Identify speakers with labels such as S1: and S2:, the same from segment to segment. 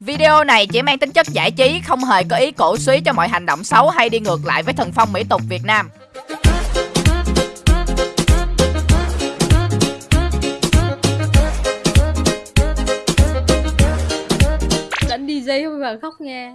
S1: Video này chỉ mang tính chất giải trí, không hề có ý cổ suý cho mọi hành động xấu hay đi ngược lại với thần phong mỹ tục Việt Nam.
S2: Đánh DJ không mà khóc nghe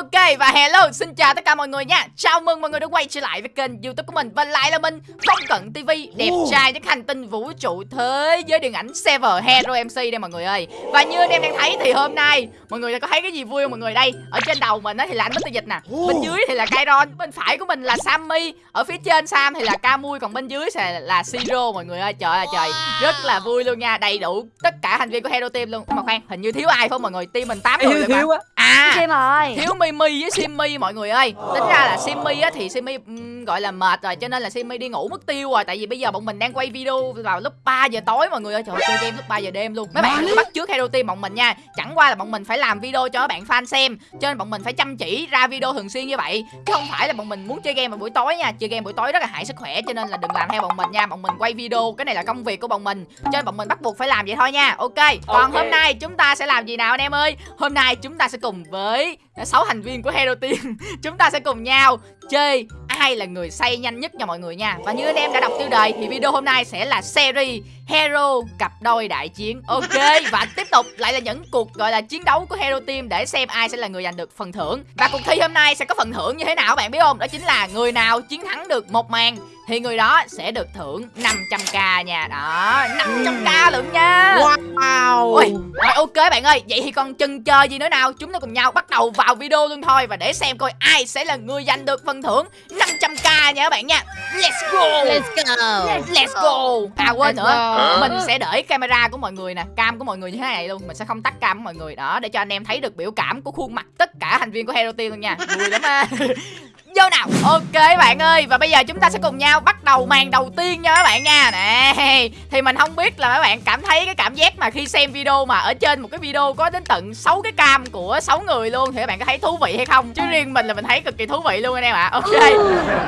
S1: Ok và hello, xin chào tất cả mọi người nha. Chào mừng mọi người đã quay trở lại với kênh youtube của mình. Và lại là mình, Phong Cận TV Đẹp trai nhất hành tinh vũ trụ thế giới điện ảnh Server Hero MC đây mọi người ơi. Và như anh em đang thấy thì hôm nay Mọi người có thấy cái gì vui không mọi người đây? Ở trên đầu mình á thì là anh Mr. Dịch nè. Bên dưới thì là Kairon Bên phải của mình là Sammy. Ở phía trên Sam thì là Camui Còn bên dưới sẽ là Siro mọi người ơi. Trời ơi trời. Rất là vui luôn nha Đầy đủ tất cả thành viên của Hero Team luôn. Mà khoan hình như thiếu ai phải không mọi người? Team mình 8 người
S3: thiếu
S1: rồi mà.
S3: thiếu
S1: À
S4: Kim rồi
S1: Mimi với Simmy mọi người ơi. Tính ra là Simmy á thì Simmy ừm, gọi là mệt rồi cho nên là Simmy đi ngủ mất tiêu rồi. Tại vì bây giờ bọn mình đang quay video vào lúc 3 giờ tối mọi người ơi. Trời ơi, chơi game lúc 3 giờ đêm luôn. Mấy bạn đừng bắt trước Hero Team bọn mình nha. Chẳng qua là bọn mình phải làm video cho các bạn fan xem cho nên bọn mình phải chăm chỉ ra video thường xuyên như vậy. Chứ không phải là bọn mình muốn chơi game vào buổi tối nha. Chơi game buổi tối rất là hại sức khỏe cho nên là đừng làm theo bọn mình nha. Bọn mình quay video cái này là công việc của bọn mình. Cho nên bọn mình bắt buộc phải làm vậy thôi nha. Ok còn
S3: Ok.
S1: hôm nay chúng ta sẽ làm gì nào anh em ơi? Hôm nay chúng ta sẽ cùng với sáu thành viên của Hero Team. Chúng ta sẽ cùng nhau chơi ai là người say nhanh nhất nha mọi người nha. Và như anh em đã đọc tiêu đề thì video hôm nay sẽ là series Hero cặp đôi đại chiến. Ok, và tiếp tục lại là những cuộc gọi là chiến đấu của Hero Team để xem ai sẽ là người giành được phần thưởng. Và cuộc thi hôm nay sẽ có phần thưởng như thế nào bạn biết không? Đó chính là người nào chiến thắng được một màn thì người đó sẽ được thưởng 500k nha. Đó 500k lượng nha.
S3: Wow.
S1: Ui, rồi ok bạn ơi, vậy thì còn chần chờ gì nữa nào? Chúng ta cùng nhau bắt đầu vào video luôn thôi Và để xem coi ai sẽ là người giành được phần thưởng 500k nha các bạn nha. Let's go.
S2: Let's go.
S1: Let's go. À quên
S2: Let's
S1: nữa.
S2: go.
S1: Mình sẽ để camera của mọi người nè Cam của mọi người như thế này luôn. Mình sẽ không tắt cam của mọi người. Đó để cho anh em thấy được biểu cảm của khuôn mặt Tất cả thành viên của Hero Team luôn nha. Vui lắm á Vô nào. Ok bạn ơi Và bây giờ chúng ta sẽ cùng nhau bắt đầu màn đầu tiên nha các bạn nha. Nè Thì mình không biết là các bạn cảm thấy cái cảm giác mà khi xem video mà ở trên một cái video có đến tận 6 cái cam của 6 người luôn Thì các bạn có thấy thú vị hay không? Chứ riêng mình là mình thấy cực kỳ thú vị luôn anh em ạ. Ok.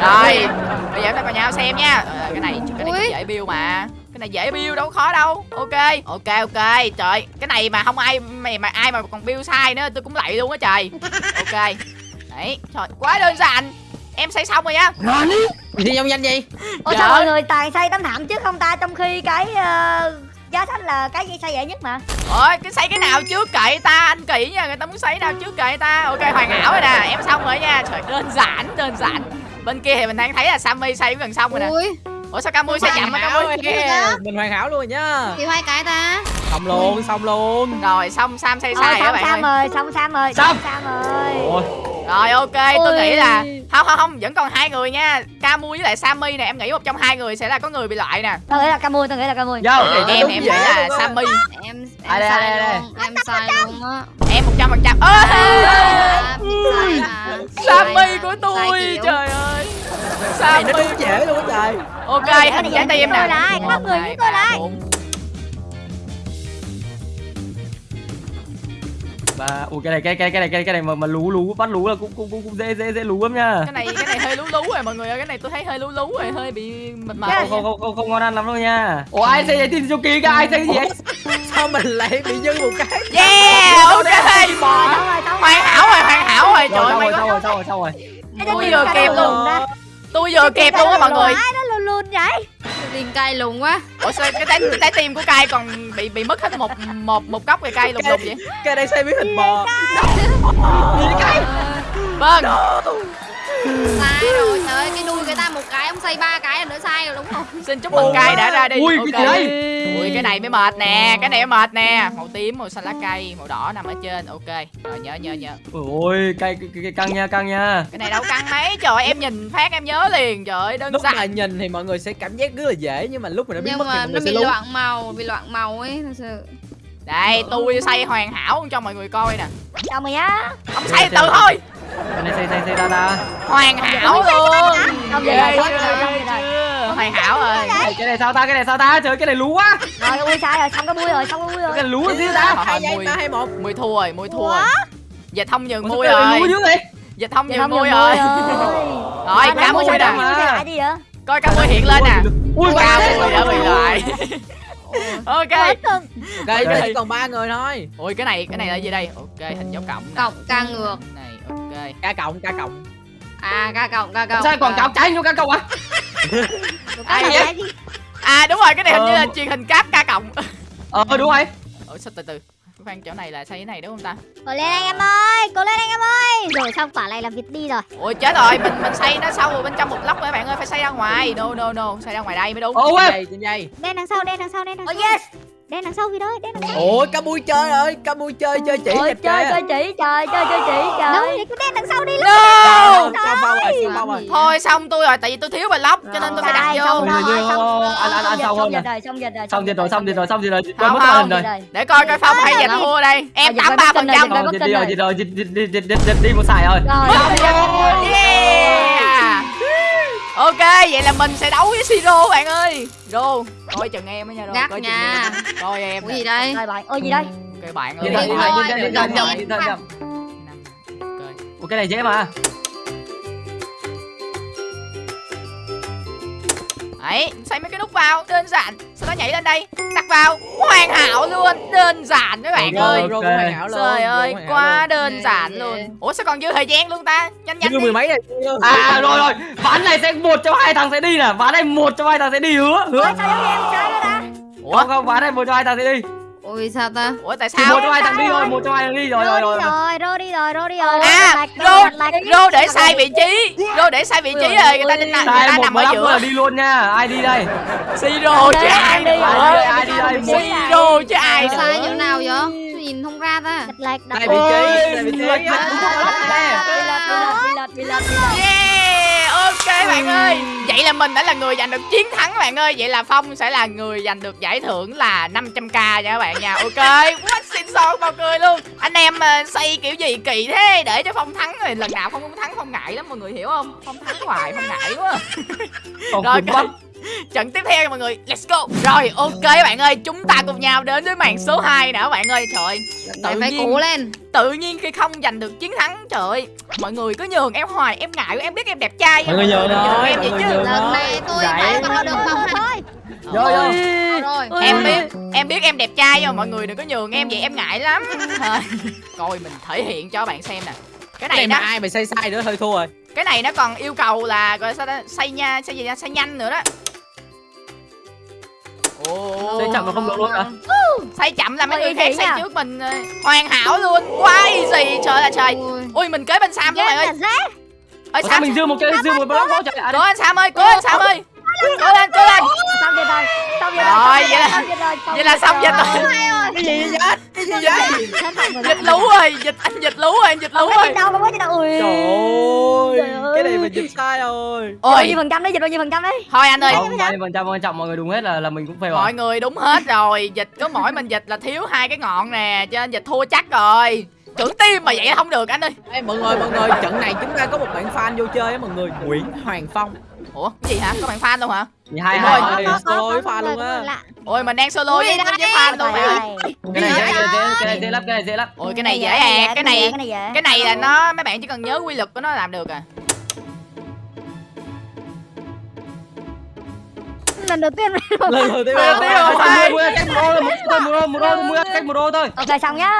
S1: Rồi Bây giờ chúng ta cùng nhau xem nha. Ờ, Cái này cái này dễ build mà. Cái này dễ build đâu khó đâu. Ok ok ok. Trời cái này mà không ai mày mà ai mà còn build sai nữa tôi cũng lạy luôn á trời. Ok đấy trời quá đơn giản. Em xây xong rồi nha
S3: gì thi trong danh gì?
S4: Ủa
S1: Dạ.
S4: sao mọi người toàn xây tấm thảm chứ không ta? Trong khi cái ờ, giá sách là cái gì xây dễ nhất mà.
S1: Ôi cái xây cái nào trước kệ ta? Anh kỹ nha người ta muốn xây nào trước kệ ta? Ok hoàn hảo rồi nè em xong rồi nha. Trời đơn giản đơn giản. Bên kia thì mình đang thấy là sammy xây cũng gần xong rồi nè.
S2: Ui.
S1: Ủa sao camui xây chậm á camui
S3: mình hoàn hảo luôn rồi nhá.
S2: Thì hai cái ta.
S3: Xong luôn xong luôn.
S1: Rồi xong sam xây sai các
S4: xong
S1: bạn
S4: Sam
S1: ơi?
S4: rồi xong Sam rồi
S3: Xong.
S4: Sam
S3: ôi
S1: Rồi ok, tôi
S2: Ôi.
S1: nghĩ là không không không, vẫn còn hai người nha. Camu với lại Sammy nè, em nghĩ một trong hai người sẽ là có người bị loại nè.
S4: Tôi nghĩ là Camui tôi nghĩ là Camui
S3: vô
S1: em em nghĩ là Sammy,
S2: Em em
S3: đây,
S2: sai
S3: đây, đây.
S2: luôn Em sai luôn á
S1: em một trăm phần trăm.
S2: Sai mà.
S1: Sammy của tôi, trời ơi.
S3: nó
S1: Sammy.
S3: đúng dễ luôn á trời
S1: Ok,
S4: để
S1: trái tim
S4: tôi
S1: nè.
S4: lại, các người với tôi lại.
S3: Và ui cái này cái cái cái này cái cái này mà mà lú lú bắt lú là cũng cũng cũng, cũng dễ dễ dễ lú lắm nha
S1: Cái này cái này hơi lú lú rồi mọi người ơi, cái này tôi thấy hơi lú lú rồi, hơi bị mệt mệt.
S3: không không không không, không ngon ăn lắm đâu nha ủa ai xây tin cho kia cái ai xây cái gì sao mình lại bị dưng một cái
S1: Yeah, ok. Hoàn hảo rồi, hoàn hảo rồi. Trời ơi, quá.
S3: rồi xong rồi xong rồi
S1: Tôi vừa
S4: cái
S1: luôn. Tôi vừa kịp luôn á mọi người.
S4: Ai nó lùn lùn vậy
S2: Liền cay lùng quá
S1: Ủa sao cái trái trái tim của cai còn bị bị mất hết một một một góc cây cây lùng lùng vậy?
S3: cái này xây biến hình bò
S1: Vâng.
S2: Sai rồi trời ơi Cái đuôi người ta một cái Ông xây ba cái là nữa sai rồi đúng không
S1: Xin chúc mừng cay đã ra đi.
S3: Ui,
S1: Ok.
S3: cái gì đây?
S1: Ui cái này mới mệt nè, cái này mới mệt nè. Màu tím, màu xanh lá cây, màu đỏ nằm ở trên. Ok. Rồi nhớ nhớ nhớ.
S3: ôi cây căng nha căng nha
S1: Cái này đâu căng mấy. Trời ơi, em nhìn phát em nhớ liền. Trời ơi, đơn
S5: lúc mà
S1: giản.
S5: nhìn thì mọi người sẽ cảm giác rất là dễ nhưng mà lúc mà nó biến
S2: Nhưng
S5: mất thì
S2: mà
S5: mọi
S2: nó
S5: người sẽ
S2: bị loạn màu Bị loạn màu ấy thật sự
S1: Đây, tôi xây hoàn hảo cho mọi người coi nè.
S4: Xong rồi nhá
S1: Không xây từ thôi.
S3: Cái này xây xây xây ra ra.
S1: Hoàn hảo luôn.
S4: Rồi xong
S1: chưa,
S4: rồi xong
S1: ghê
S4: rồi?
S1: Hoàn hảo rồi.
S3: Cái này sao ta? Cái này sao ta? Trời cái này lú quá.
S4: Rồi ui sai rồi xong cái bui rồi xong cái bui
S3: cái
S4: rồi
S3: này lú
S1: Chứ
S3: xíu
S1: ta.
S3: ta
S5: hai giây ba hai một
S1: Mùi thua rồi, mùi thua rồi. Giờ thông nhường mui
S3: sao cái này
S1: rồi.
S3: lú dữ vậy?
S1: Dịch thông
S4: Dạ
S1: nhiều
S4: không
S1: mui rồi.
S4: rồi.
S1: Rồi cá mui
S4: sao
S1: nè.
S4: vậy
S1: coi cá mui hiện lên nè.
S3: Ui
S1: cá
S3: ba
S1: mui đã bị loại ok.
S5: Ok. chỉ còn ba người thôi.
S1: Ôi cái này cái này là gì đây? Ok hình dấu cộng
S2: cộng ca ngược
S1: ok
S5: ca cộng ca cộng
S2: à ca cộng ca cộng
S3: sao còn
S2: à,
S3: cáo trái vô cá cộng
S4: này cái gì?
S1: à đúng rồi cái này hình như
S3: Ờ.
S1: là truyền hình cáp ca cộng
S3: ờ đúng rồi.
S1: Ủa sao từ từ. Khoan chỗ này là xây cái này đúng không ta?
S4: Cố lên anh em ơi, cố lên anh em ơi. Rồi xong quả này là việc đi rồi.
S1: ôi chết rồi mình mình xây nó sâu bên trong một lốc rồi các bạn ơi phải xây ra ngoài. No no no xây ra ngoài đây mới đúng.
S5: Dây
S4: Đen đằng sau, đen đằng sau, đen đằng
S1: Ờ,
S4: sau.
S1: Oh,
S4: yes. Đen đằng sau gì đó, đen đằng sau.
S5: ôi cá mui chơi ơi cá mui chơi chơi chỉ
S4: Ôi, chơi chơi chỉ, trời chơi chơi chỉ, trời. Đúng vậy, cứ đen đằng sau đi.
S1: no
S5: bao rồi
S1: thôi xong tôi rồi tại vì tôi thiếu bài lốc cho nên tôi phải đặt vô
S4: xong
S3: Rồi,
S4: rồi,
S3: rồi,
S4: xong
S3: rồi, anh- anh- anh
S4: xong dịch rồi, xong dịch rồi.
S3: xong rồi rồi xong rồi rồi xong rồi rồi
S1: Không, không. để coi coi phong hay
S4: Ờ,
S1: dịch
S4: rồi.
S1: thua đây em
S4: Ờ,
S1: tám
S4: dịch
S1: ba
S4: rồi,
S1: phần
S4: dịch
S1: trăm
S4: rồi,
S3: dịch đi rồi dịch rồi dịch dịch dịch dịch dịch đi một xài rồi
S1: ok vậy là mình sẽ đấu với siro bạn ơi. Rô coi chừng em á nha rô
S2: Gắt
S1: coi chừng
S2: nha.
S1: em. Coi em
S2: Ủa
S1: nè.
S2: gì đây?
S4: Rồi bạn. Ôi gì đây?
S1: ok bạn
S3: đi
S1: ơi.
S3: thôi
S2: Điện
S3: đi thôi
S1: đấy xây mấy cái nút vào đơn giản. Sau đó nhảy lên đây đặt vào. Hoàn hảo luôn đơn giản các bạn ơi.
S5: Rô cũng hoàn hảo luôn
S1: trời ơi quá đơn giản luôn. Ủa sao còn dư thời gian luôn ta? Nhanh nhanh
S5: mười mấy này.
S3: À rồi rồi. Ván này sẽ một trong hai thằng sẽ đi nè. Ván này một trong hai thằng sẽ đi hứa hứa.
S1: Ủa
S3: không không ván này một trong hai thằng sẽ đi
S2: ôi sao ta?
S1: Ủa tại
S3: thì
S1: sao?
S3: một trong hai thằng đi rồi một trong hai thằng đi rồi rồi rồi
S4: đi rồi, Rô đi rồi, Rô đi rồi.
S1: à rô rô để sai vị trí rô để sai vị trí rồi người ta định người
S3: sai
S1: ta nằm ở giữa.
S3: đi luôn nha. Ai đi đây?
S1: Siro chứ ai?
S4: đi
S3: rồi, ai đi đây?
S1: siro chứ ai
S2: sai
S1: nữa.
S2: Chỗ nào vậy nhìn không ra ta.
S4: Lạc đặt
S5: Sai vị trí sai vị trí.
S3: lệch lệch cũng không có lắp
S1: Yeah, ok bạn ơi. Vậy là mình đã là người giành được chiến thắng bạn ơi. Vậy là Phong sẽ là người giành được giải thưởng là 500k nha các bạn nha. Ok, quá xịn sò bao cười luôn. Anh em xây kiểu gì kỳ thế? Để cho Phong thắng rồi. Lần nào Phong cũng thắng Phong ngại lắm mọi người hiểu không? Phong thắng hoài Phong ngại quá. Rồi,
S3: cứng
S1: ok.
S3: bắp.
S1: Trận tiếp theo nha mọi người Let's go. Rồi ok bạn ơi Chúng ta cùng nhau đến với màn số 2 nè các bạn ơi. Trời ơi,
S2: Phải
S1: tự
S2: phải
S1: nhiên
S2: cố lên.
S1: tự nhiên khi không giành được chiến thắng trời ơi. Mọi người cứ nhường em hoài em ngại em biết em đẹp trai
S5: Mọi người nhường thôi,
S1: em vậy chứ.
S5: nhường.
S2: lần này tôi phải vào được vòng
S4: Thôi,
S3: Vô vô
S2: rồi.
S1: em biết em biết em đẹp trai nhưng mà mọi người đừng có nhường em vậy em ngại lắm. Thôi, coi mình thể hiện cho bạn xem nè. Cái này nó
S5: ai mà xây sai nữa hơi thua rồi.
S1: Cái này nó còn yêu cầu là gọi sao ta? Xây nha xây gì nha? Xây nhanh nữa đó Ồ,
S3: Xây chậm mà không được luôn hả?
S1: xây chậm là mấy người khác
S4: nha.
S1: trước mình ờ, hoàn hảo luôn. Quá easy trời là trời. Ui mình kế bên sam các bạn ơi. ơi sam
S3: mình dư một cái dư một block đó trời ạ
S1: cố anh sam ơi cố anh sam ơi. cố lên cố lên
S4: Xong dịch rồi, xong dịch
S1: Rồi,
S4: rồi,
S1: vậy là-
S4: xong dịch rồi,
S1: vậy là xong dịch rồi.
S5: cái gì vậy? Cái gì vậy?
S4: Mọi người
S1: dịch lú rồi dịch anh dịch lú rồi anh dịch lú rồi.
S4: đâu. Ui.
S5: trời
S4: Trời
S5: ơi
S4: ơi.
S5: cái này rồi
S4: Dịch bao
S1: ôi
S4: nhiêu phần trăm đấy, dịch bao nhiêu phần trăm đấy?
S1: thôi anh ơi.
S3: Không bao nhiêu phần trăm quan trọng mọi người đúng hết là là mình cũng fail
S1: mọi
S3: rồi
S1: người đúng hết rồi. Dịch có mỗi mình dịch là thiếu hai cái ngọn nè cho nên dịch thua chắc rồi. Trưởng tim mà vậy không được anh ơi.
S5: Ê, mọi người mọi người trận này chúng ta có một bạn fan vô chơi á mọi người. Nguyễn Hoàng Phong.
S1: Ủa cái gì hả? Có bạn fan luôn hả?
S3: Hai hai
S5: solo với pha luôn á.
S1: ôi mình đang solo với, với fan luôn ơi
S3: cái này dễ cái này dễ cái này dễ lắm cái này dễ lắm.
S1: Ôi cái này dễ ẹt cái này
S4: cái này dễ.
S1: cái này là nó mấy bạn chỉ cần nhớ quy luật của nó làm được à
S4: lần đầu tiên
S5: lần đầu tiên
S1: Lần đầu tiên rồi. hai.
S3: Mua cách một một đô một đô một đô mua cách một đô thôi.
S4: Ok xong nhá.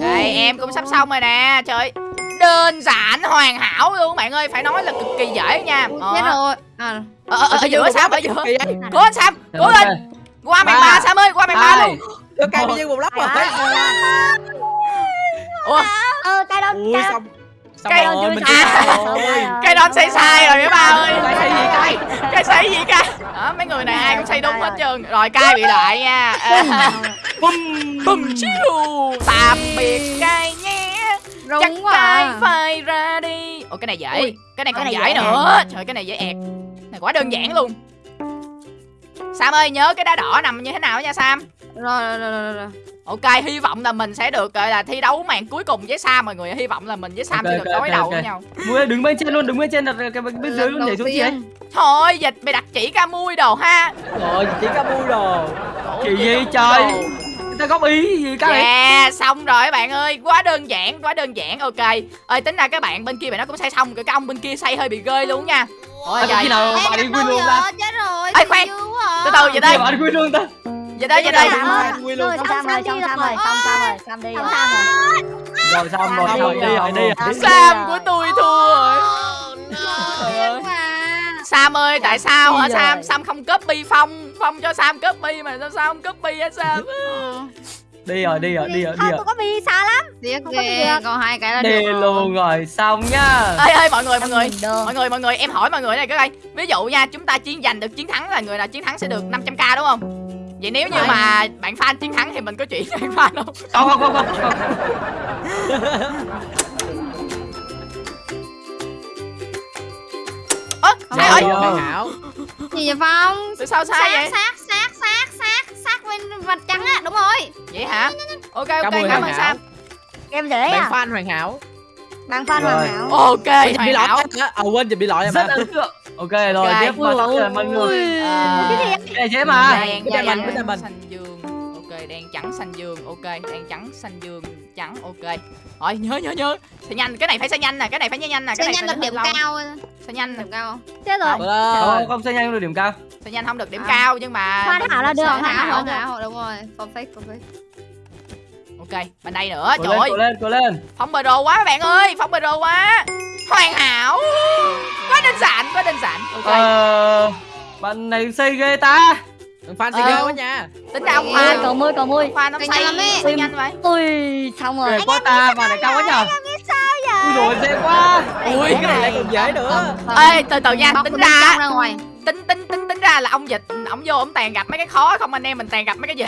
S1: Đây em cũng sắp xong rồi nè trời đơn giản hoàn hảo luôn bạn ơi phải nói là cực kỳ dễ nha. Ờ.
S2: Chết rồi à,
S1: ở, ở, ở giữa sam ở giữa. cố anh sam cố lên. qua màn
S3: Ba.
S1: sam ơi qua màn ba luôn.
S5: Được cây bị một lắp rồi?
S1: Ủa?
S4: Ờ cái đó
S5: Ui
S4: cái đó
S5: xong
S1: Cây-
S5: rồi mình
S1: À. đó xây sai rồi các ba ơi.
S3: Cái xây gì cái?
S1: cái xây gì ca đó mấy người này ai cũng xây đúng hết trơn. Rồi cai bị lại nha. Bum bum chiu. Tạm biệt cai nhé. Chắc
S2: rung quá
S1: cai
S2: à.
S1: phải ra đi. Ủa cái này dễ.
S2: Ui,
S1: cái này còn
S4: cái
S1: dễ
S4: này dễ
S1: nữa. trời cái này dễ ẹt. Này quá đơn giản luôn. Sam ơi nhớ cái đá đỏ nằm như thế nào nha Sam
S2: rồi rồi rồi rồi, rồi.
S1: Ok hy vọng là mình sẽ được gọi là thi đấu màn cuối cùng với Sam mọi người. Hy vọng là mình với Sam
S3: Ok,
S1: sẽ được đối
S3: ok,
S1: đầu
S3: ok.
S1: với nhau.
S3: Mua đứng bên trên luôn đứng bên trên đặt cái bên dưới luôn nhảy xuống gì ấy.
S1: Thôi dịch mày đặt chỉ ca mui đồ ha.
S5: Rồi chỉ có vui đồ.
S3: Chỉ
S1: gì
S3: trời? ta góp ý gì cái này
S1: Yeah, xong rồi các bạn ơi. Quá đơn giản, quá đơn giản, ok. Ơi tính ra các bạn bên kia bạn nó cũng xây xong. Cái ông bên kia xây hơi bị ghê luôn nha. Ôi
S3: Ê,
S1: trời
S3: khi nào bạn đi win luôn ta?
S2: chết rồi
S1: Ê, khoan. Từ từ vậy đây,
S3: bạn win luôn ta
S1: vậy đây, vậy đây
S4: Sam ơi,
S5: Win luôn.
S4: xong rồi, xong rồi, xong rồi, Sam đi
S2: Xong
S4: rồi.
S2: Rồi.
S3: rồi xong rồi xong
S4: đi
S3: đi rồi đi
S4: rồi.
S3: rồi
S4: Sam
S1: của tôi thua rồi
S2: ơi.
S1: Sam ơi, tại sao hả Sam?
S4: rồi.
S1: Sam không copy Phong Phong cho Sam copy mà sao Sam không copy hả Sam?
S3: đi rồi đi rồi đi rồi đi rồi
S4: tôi có bị xa lắm.
S2: Tiếc
S4: Không có gì
S2: ghê,
S4: được.
S2: còn hai cái là
S3: đi
S2: được rồi.
S3: luôn rồi xong nhá
S1: Ê ê mọi người mọi người. Mọi người mọi người em hỏi mọi người này cái đây Ví dụ nha chúng ta chiến giành được chiến thắng là người nào chiến thắng sẽ được 500k đúng không? Vậy nếu như mà bạn fan chiến thắng thì mình có chuyện cho bạn fan không?
S3: không không không không không
S1: Ơ sai
S3: Rồi.
S2: Gì vậy Phong?
S1: Tại sao sai vậy?
S2: sát sát sát sát sát bên vạch trắng á, đúng rồi.
S1: Vậy hả? Ok ok cảm ơn Sam
S4: Em dễ
S5: Bạn
S4: à?
S5: fan hoàn hảo.
S4: Bạn fan
S3: Rồi.
S4: hoàn hảo.
S1: Ok
S5: Bị
S1: hoàn
S5: lỗi. À quên, bị lỗi em
S3: rất ấn tượng ok rồi tiếp vào xong rồi mọi người.
S1: Ờ,
S4: Cái
S3: này dễ mà.
S1: Đen
S5: Cái tay mình,
S1: trắng,
S5: cái tay mình.
S1: xanh dương. Ok đen trắng xanh dương. Ok đen trắng xanh dương trắng. Ok. Rồi nhớ nhớ nhớ. Sẽ nhanh. Cái này phải sẽ nhanh nè Cái này phải nhanh nè. Cái
S2: Sẽ
S1: này
S2: nhanh được điểm cao.
S1: Sẽ nhanh.
S2: Điểm cao?
S4: Chết rồi.
S3: Không không sẽ nhanh được điểm cao.
S1: Sẽ nhanh không được điểm
S2: À.
S1: cao Nhưng mà
S4: Hoàn hảo là được,
S1: sẽ-
S4: hoàn
S2: Hoàn hảo,
S4: hảo.
S2: hoàn hảo, đúng rồi. Perfect, perfect.
S1: Ok bên đây nữa.
S3: Cố
S1: Trời
S3: lên
S1: ơi.
S3: lên cố lên.
S1: Phong bờ đồ quá các bạn ơi. Phong bờ đồ quá Hoàn hảo Quá đơn giản Quá đơn giản Ok
S3: ờ bạn này xây ghê ta
S5: Bạn fan sẽ
S1: Ờ.
S5: ghê quá nha.
S1: Tính ra ông Khoa
S4: Cầu môi, cầu môi.
S1: Khoa nó
S2: Cái
S1: xây
S2: nhanh lắm ý.
S1: xây nhanh vậy
S4: Ui, xong rồi.
S3: ghê quá ta bạn này cao quá
S4: Sao
S3: ui rồi dễ quá
S5: Ui, cái này lại còn dễ nữa.
S1: Ê từ từ nha Tính ra
S2: trong ra ngoài.
S1: tính tính tính tính ra là ông dịch ông vô ông toàn gặp mấy cái khó không anh em mình toàn gặp mấy cái gì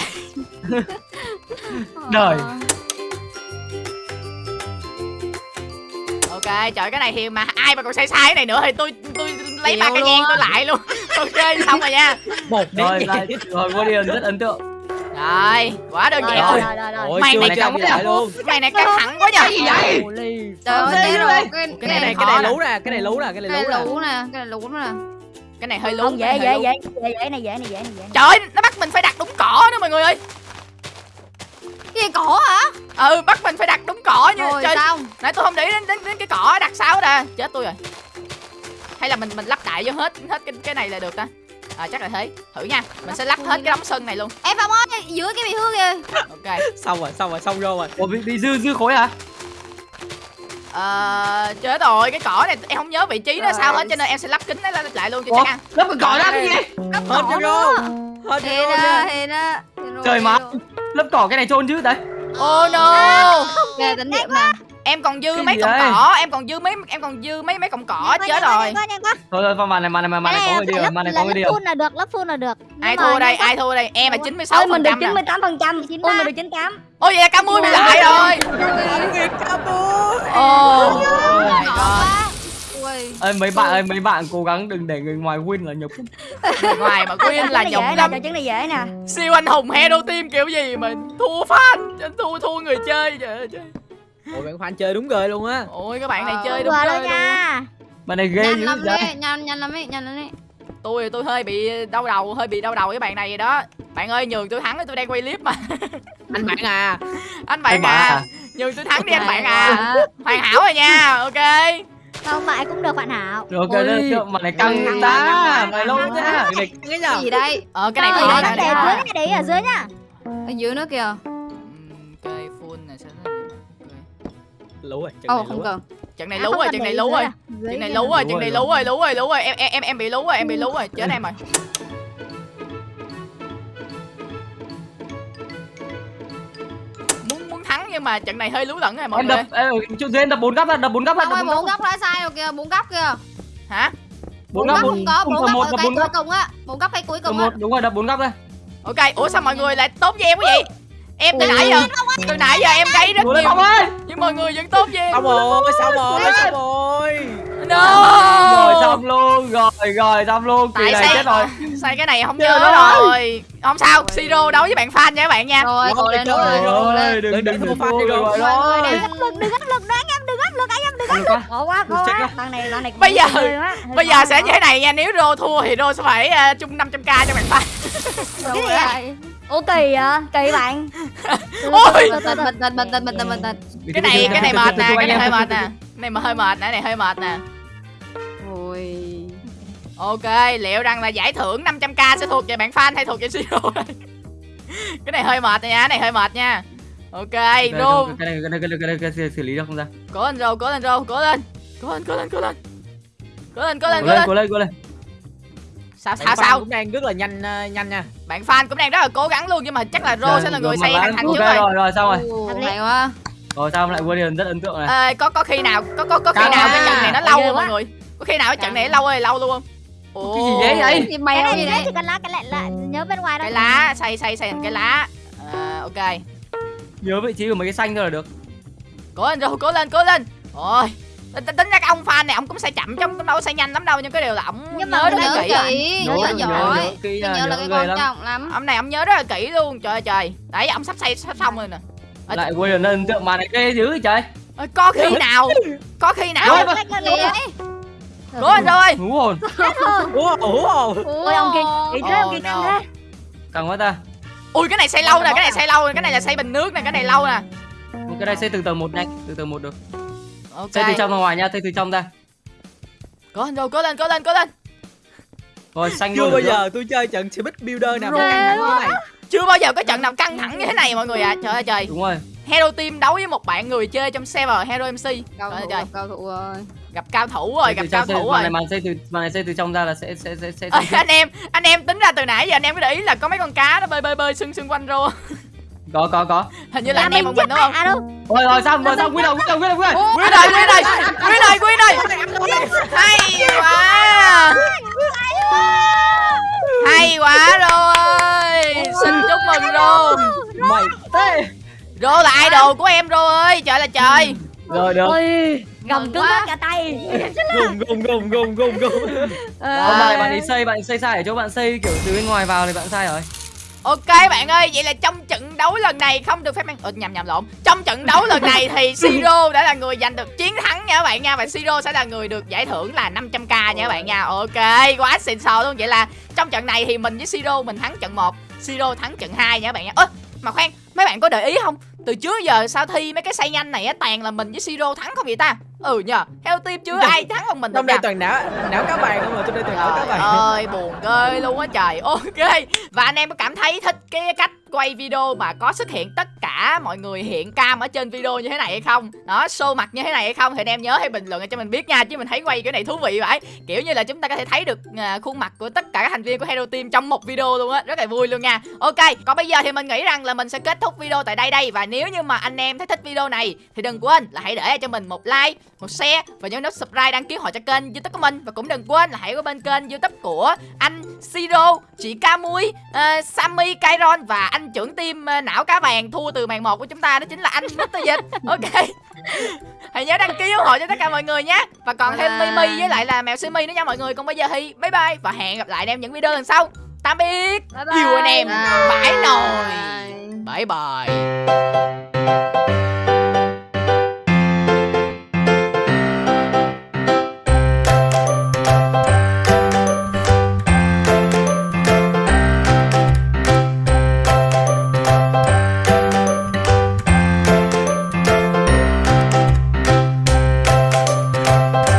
S3: Đời.
S1: Ok trời cái này thì mà ai mà còn sai sai cái này nữa thì tôi tôi lấy ba cái nhang tôi lại luôn ok xong rồi nha
S5: Một
S3: rồi rồi điền rất ấn tượng
S1: rồi quá đơn giản
S4: rồi,
S1: rồi
S4: rồi, rồi.
S5: Ôi,
S1: Mày này
S3: căng quá
S5: lại luôn.
S1: cái này căng thẳng quá nhờ
S3: gì vậy.
S2: Trời ơi, rồi. Cái
S1: Cái
S5: Cái
S1: này
S5: cái này lú nè, cái này lú nè, cái này
S2: cái
S5: lú nè.
S2: lú nè, cái này lú nè.
S1: cái này hơi lú
S4: Không,
S1: cái
S4: dễ, dễ, dễ, dễ, dễ này, dễ này, dễ này, dễ
S1: trời nó bắt mình phải đặt đúng cỏ nữa mọi người ơi
S2: Cái gì cỏ hả?
S1: ừ bắt mình phải đặt đúng cỏ như
S2: Rồi
S1: trời
S2: xong.
S1: nãy tôi không để ý đến, đến, đến cái cỏ đặt sao nè chết tôi rồi hay là mình mình lắp đại vô hết hết cái cái này là được ta à chắc là thế thử nha mình sẽ lắp hết cái đống sân này luôn
S2: Ê Phong ơi, dưới cái bị hư kìa.
S1: ok
S5: Xong rồi, xong rồi, xong vô rồi.
S3: Ủa bị, bị dư dư khối hả
S1: Ờ, chết rồi, cái cỏ này em không nhớ vị trí nó
S2: Rồi.
S1: sao hết cho nên em sẽ lắp kính nó lại luôn cho
S3: Ủa
S1: chắc ăn.
S3: lớp cái cỏ ra cái gì
S5: Hết
S2: cỏ
S5: vô. Hết
S2: á. Hên rồi,
S3: trời má
S2: rồi.
S3: Lớp cỏ cái này trôn chứ đấy
S1: Oh no.
S2: Ghê tính điểm nè.
S1: Em còn dư
S3: Cái
S1: mấy cọng cỏ, em còn dư mấy em còn dư mấy mấy cọng cỏ chết rồi.
S3: thôi thôi màn này màn này màn này có người đi rồi màn này có người đi rồi
S4: full là được, lớp full là được.
S1: Ai
S4: Nhưng
S1: thua đây? Ai thua đây? Em là
S4: Ôi,
S1: 96
S4: Ôi mình được
S1: phần trăm
S4: 98 phần trăm. Ôi mình được 98.
S1: Ôi vậy là Camui bị lại rồi.
S5: Ca bố.
S1: Ồ.
S3: Ơi mấy bạn ơi mấy bạn cố gắng đừng để người ngoài win là nhục
S1: Người ngoài mà Quyên là nhục lắm.
S4: trò chứng này dễ nè.
S1: Siêu anh hùng hero team kiểu gì mà thua fan, thua thua người chơi trời ơi.
S5: Ôi, bạn fan chơi đúng rồi luôn á.
S1: Ôi các bạn này
S2: Ờ,
S1: chơi đúng
S4: đâu
S1: luôn.
S4: nha.
S3: bạn này ghê
S2: Nhanh
S3: dữ
S2: lắm
S3: vậy
S2: nhanh nhanh lắm ý, nhanh lắm ý.
S1: tôi tôi hơi bị đau đầu hơi bị đau đầu với bạn này vậy đó bạn ơi nhường tôi thắng tôi đang quay clip mà
S5: Anh bạn à.
S1: anh bạn
S3: Anh bạn
S1: à
S3: à?
S1: nhường tôi thắng đi anh bạn à
S2: quá.
S1: hoàn hảo rồi nha ok
S4: Không phải cũng được bạn Hảo.
S3: rồi ok đó màn này căng ta mày lâu cái này
S5: Cái
S2: Cái gì đây?
S1: ờ cái này
S4: để
S1: cái
S4: dưới
S1: này
S4: này, để ở dưới nhá.
S2: Ở dưới nữa kìa.
S1: ok full này sẽ
S5: Lú rồi. trận này
S2: không
S5: lú rồi.
S2: cần.
S1: trận này
S4: À,
S1: lú rồi trận này
S4: dưới
S1: lú rồi
S4: à? Dưới
S1: trận này lú rồi trận này
S3: lú
S1: lú rồi lú rồi lú rồi em em em bị lú rồi em bị lú rồi chết em rồi nhưng mà trận này hơi lú lẫn rồi mọi
S3: em
S1: người
S3: đập ê, chỗ dưới em đập bốn góc ra đập bốn góc ra đập bốn
S2: bốn
S3: góc
S2: góc đã sai rồi kìa, bốn góc kìa.
S1: hả?
S3: Bốn góc bốn
S2: không có, bốn góc
S3: một
S2: ở cái cuối cùng á. Bốn góc cái cuối cùng á.
S3: đúng rồi đập bốn góc ra.
S1: Ok ủa sao mọi người lại tốt với em quá vậy? Em từ nãy giờ từ nãy giờ em gây rất nhiều nhưng mọi người vẫn tốt với em
S5: Xong rồi, xong rồi, xong rồi.
S1: no.
S3: Rồi xong luôn rồi rồi xong luôn. Kỳ này chết rồi
S1: sai cái này không
S3: Chết
S1: nhớ
S3: rồi.
S1: rồi. Không sao siro đấu với bạn fan nha các bạn nha.
S2: Rồi,
S5: Rồi,
S2: lên
S5: rồi,
S3: ơi đừng
S5: Đừng-
S3: đừng
S5: đừng
S3: đừng
S5: đi
S3: rồi. rồi
S4: Đừng áp lực, đừng áp lực nữa anh em, đừng áp lực anh em, đừng áp
S3: Được
S4: lực. Khó quá,
S3: Chết
S4: quá. Lần này, lần này.
S1: Bây giờ- bây giờ sẽ như thế này nha nếu rô thua thì rô sẽ phải uh, chung 500k cho bạn fan
S4: Cái vậy? ủa kỳ vậy? Kỳ bạn.
S1: Ôi!
S2: Tĩnh bình tĩnh bình tĩnh bình tĩnh
S1: cái này cái này mệt nè cái này hơi mệt nè. Cái này mà hơi mệt nè cái này hơi mệt nè ok liệu rằng là giải thưởng 500k sẽ thuộc về bạn fan hay thuộc về siro cái này hơi mệt nha cái này hơi mệt nha. Ok
S3: Cái
S1: rô
S3: này cái này cái này cái này, cái này, cái này xử lý được không ra?
S1: Cố lên rô cố lên rô cố lên. Cố lên cố lên cố lên. Cố lên cố lên
S3: cố
S1: cố
S3: lên
S1: lên.
S3: cố lên cố lên.
S1: Sao sao sao?
S5: cũng đang rất là nhanh ờ, nhanh nha.
S1: Bạn fan cũng đang rất là cố gắng luôn nhưng mà chắc là rô sẽ là người xây hoàn thành trước rồi.
S3: rồi rồi xong rồi.
S2: Hay quá.
S3: Rồi sao lại William rất ấn tượng này.
S1: Ờ, có có khi nào có có có khi nào cái trận này nó lâu không
S4: quá.
S1: mọi người? Có khi nào cái trận này nó lâu ơi lâu luôn không Ồ,
S3: cái gì vậy vậy?
S2: Cái
S4: cái này
S2: gì
S4: dễ
S2: đấy?
S4: thì cần lá cái lại là nhớ bên ngoài đó
S1: cái lá xây xây xây thành cái lá. À, ok.
S3: Nhớ vị trí của mấy cái xanh thôi là được.
S1: Cố lên rồi cố lên cố lên. Ôi tính, ra cái ông fan này ông cũng xây chậm ông cũng đâu xây nhanh lắm đâu nhưng cái điều là ông
S4: Nhưng mà
S1: nhớ rất là
S2: Nhớ
S1: kỹ
S3: nhớ
S2: Nhớ
S3: nhớ
S2: giỏi.
S3: nhớ kỹ
S2: Cái
S3: là
S2: nhớ là
S3: nhớ
S2: cái quan
S3: lắm.
S2: trọng lắm.
S1: Ông này ông nhớ rất là kỹ luôn trời ơi trời. Đấy ông sắp xây sắp xong rồi nè. Ờ,
S3: lại William rất ấn tượng mà này ghê dữ vậy trời.
S1: Ôi, có khi nào có khi nào Cố lên rồi.
S3: Hú hồn
S5: ủa ủa
S4: ôi ông kia. kỳ thế ông kia căng thế.
S3: Càng quá ta.
S1: Ui cái này xây lâu nè cái này xây lâu nè cái này là xây bình nước nè cái này lâu nè.
S3: Cái này xây từ tầng một nhanh từ tầng một được.
S1: Ok.
S3: Xây từ trong ra ngoài nha xây từ trong ra.
S1: Cố lên rồi cố lên cố lên cố lên.
S3: Rồi xanh
S5: chưa
S3: luôn
S5: bao giờ tôi chơi trận Speed Builder nào căng thẳng như thế này.
S1: Chưa bao giờ có trận nào căng thẳng như thế này mọi người à trời ơi trời.
S3: Đúng rồi
S1: Hero Team đấu với một bạn người chơi trong server Hero MC
S2: Cao
S1: Trời ơi
S2: thủ
S1: trời
S2: cao thủ rồi
S1: gặp cao thủ rồi gặp cao thủ
S3: màn
S1: rồi.
S3: này màn xây từ màn này xây từ trong ra là sẽ sẽ sẽ sẽ,
S1: Ôi,
S3: sẽ
S1: anh em anh em tính ra từ nãy giờ anh em có để ý là có mấy con cá nó bơi bơi bơi xung xung quanh rô.
S3: Có có có.
S1: Hình như là anh em một mình đúng không?
S4: à
S3: rồi rồi xong rồi xong quy đầu quy đầu quy đầu Quy
S1: này quy này quy này quy này hay quá. Hay quá rô ơi xin chúc mừng rô.
S3: mày tê
S1: rô là idol của em rô ơi trời là trời.
S3: Rồi được.
S4: Ôi gầm
S2: Mừng
S4: cứng
S2: quá.
S4: hết cả tay.
S5: Gùng gùng gùng gùng gùng gùng.
S3: Không, bạn bạn ấy xây bạn xây sai ở chỗ bạn xây kiểu từ bên ngoài vào thì bạn sai rồi.
S1: Ok bạn ơi, vậy là trong trận đấu lần này không được phép mang... Ờ, nhầm nhầm lộn. Trong trận đấu lần này thì Siro đã là người giành được chiến thắng nha các bạn nha Và Siro sẽ là người được giải thưởng là 500k nha các bạn nha. Ok, quá xịn sò luôn. Vậy là trong trận này thì mình với Siro mình thắng trận 1 Siro thắng trận 2 nha các bạn nha. Ơ, mà khoan, mấy bạn có để ý không? Từ trước giờ sao thi mấy cái xây nhanh này á, toàn là mình với Siro thắng không vậy ta? Ừ nhờ, theo team chưa ai thắng bằng mình được
S5: trong đây toàn não não cá vàng không mà trong đây toàn não cá vàng
S1: ơi buồn ghê luôn á trời. Ok. Và anh em có cảm thấy thích cái cách quay video mà có xuất hiện tất cả mọi người hiện cam ở trên video như thế này hay không? Đó show mặt như thế này hay không? Thì anh em nhớ hãy bình luận cho mình biết nha Chứ mình thấy quay cái này thú vị vậy. Kiểu như là chúng ta có thể thấy được à, khuôn mặt của tất cả các thành viên của Hero Team trong một video luôn á. Rất là vui luôn nha. Ok còn bây giờ thì mình nghĩ rằng là mình sẽ kết thúc video tại đây đây. Và nếu như mà anh em thấy thích video này Thì đừng quên là hãy để cho mình một like, một share Và nhớ nút subscribe đăng ký họ cho kênh youtube của mình. Và cũng đừng quên là hãy qua bên kênh youtube của anh Siro, chị Ca Mui, uh, Sammy, Kairon Và anh trưởng team ờ, não cá vàng thua từ màn một của chúng ta Đó chính là anh Mr. Dịch. Ok. Hãy nhớ đăng ký ủng hộ cho tất cả mọi người nhé. Và còn thêm. Mimi với lại là mèo Simi nữa nha mọi người. Còn bây giờ thì bye bye Và hẹn gặp lại anh em những video lần sau. Tạm biệt.
S4: Bye bye.
S1: Yêu anh em.
S2: Bye.
S1: Bye nồi. Bye bye